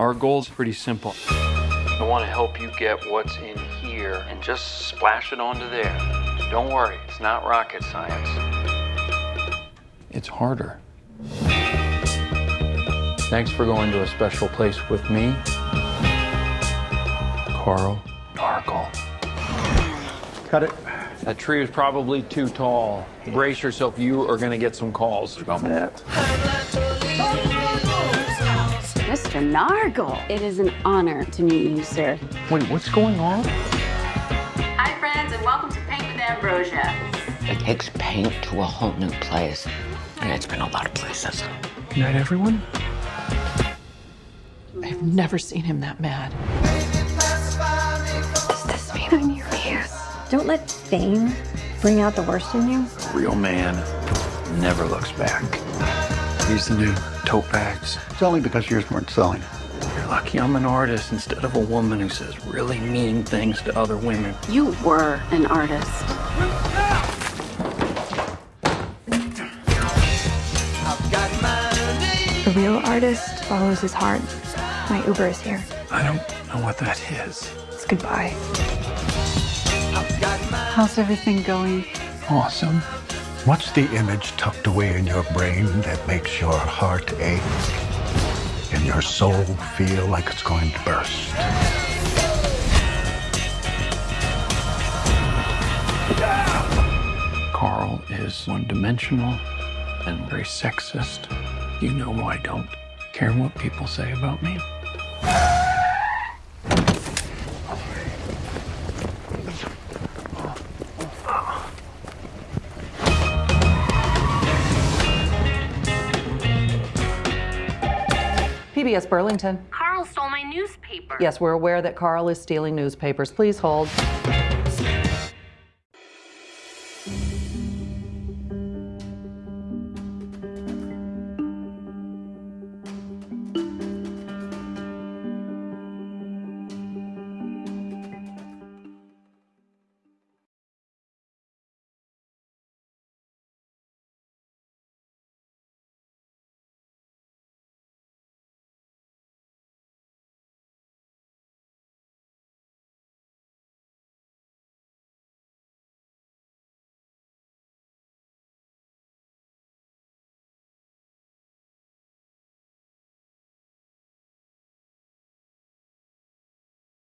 Our goal is pretty simple. I want to help you get what's in here and just splash it onto there. Don't worry, it's not rocket science. It's harder. Thanks for going to a special place with me, Carl Nargle. Cut it. That tree is probably too tall. Brace yourself, you are going to get some calls from that. Mr. Nargle, it is an honor to meet you, sir. Wait, what's going on? Hi, friends, and welcome to Paint with Ambrosia. It takes paint to a whole new place. And it's been a lot of places. Good night, everyone. I've never seen him that mad. Does this mean I'm your muse? Don't let fame bring out the worst in you. A real man never looks back. He's the new tote bags. It's only because yours weren't selling. You're lucky I'm an artist instead of a woman who says really mean things to other women. You were an artist. A real artist follows his heart. My Uber is here. I don't know what that is. It's goodbye. How's everything going? Awesome. What's the image tucked away in your brain that makes your heart ache and your soul feel like it's going to burst? Carl is one dimensional and very sexist. You know why I don't care what people say about me. PBS Burlington. Carl stole my newspaper. Yes, we're aware that Carl is stealing newspapers. Please hold.